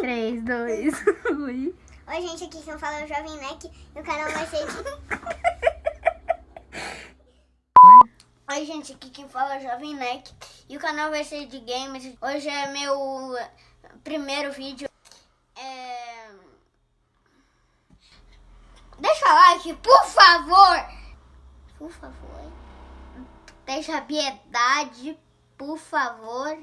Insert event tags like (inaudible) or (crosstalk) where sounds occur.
3, 2, 1. Oi, gente, aqui quem fala é o Jovem Neck e o canal vai ser de... (laughs) Oi, gente, aqui quem fala é o Jovem Neck e o canal vai ser de games. Hoje é meu eh, primeiro vídeo. É... Deixa like, por favor! Por favor. Deixa piedade, por favor.